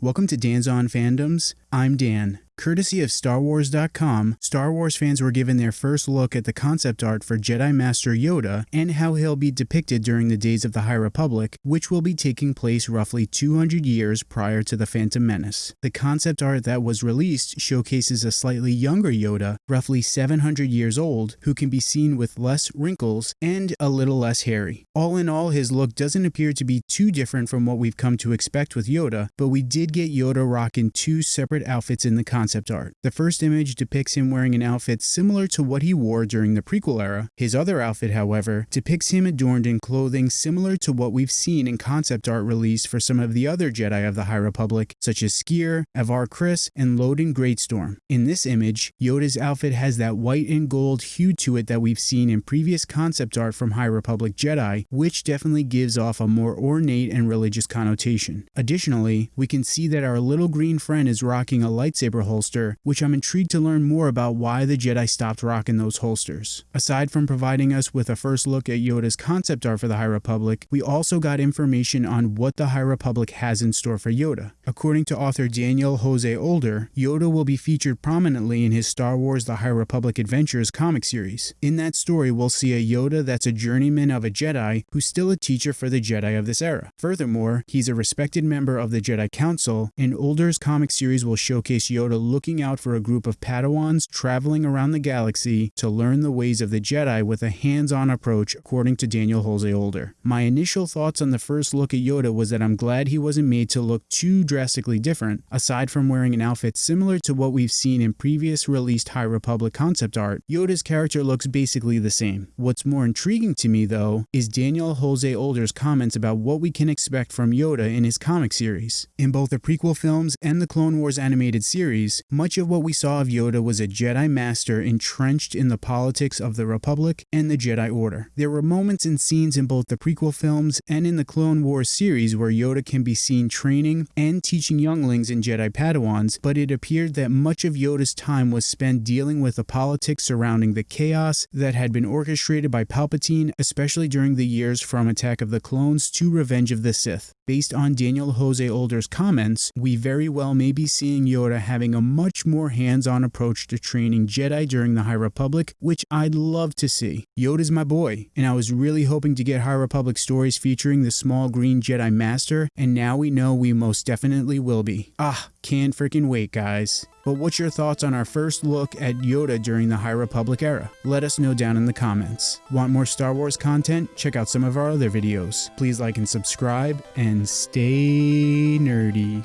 Welcome to Dan's On Fandoms. I'm Dan. Courtesy of StarWars.com, Star Wars fans were given their first look at the concept art for Jedi Master Yoda and how he'll be depicted during the days of the High Republic, which will be taking place roughly 200 years prior to the Phantom Menace. The concept art that was released showcases a slightly younger Yoda, roughly 700 years old, who can be seen with less wrinkles and a little less hairy. All in all, his look doesn't appear to be too different from what we've come to expect with Yoda, but we did get Yoda rocking two separate outfits in the concept concept art. The first image depicts him wearing an outfit similar to what he wore during the prequel era. His other outfit, however, depicts him adorned in clothing similar to what we've seen in concept art released for some of the other Jedi of the High Republic, such as Sskeer, Avar Kriss, and Loden Greatstorm. In this image, Yoda's outfit has that white and gold hue to it that we've seen in previous concept art from High Republic Jedi, which definitely gives off a more ornate and religious connotation. Additionally, we can see that our little green friend is rocking a lightsaber holster holster, which I'm intrigued to learn more about why the Jedi stopped rocking those holsters. Aside from providing us with a first look at Yoda's concept art for the High Republic, we also got information on what the High Republic has in store for Yoda. According to author Daniel Jose Older, Yoda will be featured prominently in his Star Wars The High Republic Adventures comic series. In that story, we'll see a Yoda that's a journeyman of a Jedi who's still a teacher for the Jedi of this era. Furthermore, he's a respected member of the Jedi Council, and Older's comic series will showcase Yoda looking out for a group of Padawans traveling around the galaxy to learn the ways of the Jedi with a hands-on approach according to Daniel Jose Older. My initial thoughts on the first look at Yoda was that I'm glad he wasn't made to look too drastically different, aside from wearing an outfit similar to what we've seen in previous released High Republic concept art, Yoda's character looks basically the same. What's more intriguing to me though, is Daniel Jose Older's comments about what we can expect from Yoda in his comic series. In both the prequel films and the Clone Wars animated series, much of what we saw of Yoda was a Jedi Master entrenched in the politics of the Republic and the Jedi Order. There were moments and scenes in both the prequel films and in the Clone Wars series where Yoda can be seen training and teaching younglings and Jedi Padawans, but it appeared that much of Yoda's time was spent dealing with the politics surrounding the chaos that had been orchestrated by Palpatine, especially during the years from Attack of the Clones to Revenge of the Sith. Based on Daniel Jose Older's comments, we very well may be seeing Yoda having a much more hands-on approach to training Jedi during the High Republic, which I'd love to see. Yoda's my boy, and I was really hoping to get High Republic stories featuring the small green Jedi Master, and now we know we most definitely will be. Ah, can't freaking wait, guys. But what's your thoughts on our first look at Yoda during the High Republic era? Let us know down in the comments. Want more Star Wars content? Check out some of our other videos. Please like and subscribe, and stay nerdy.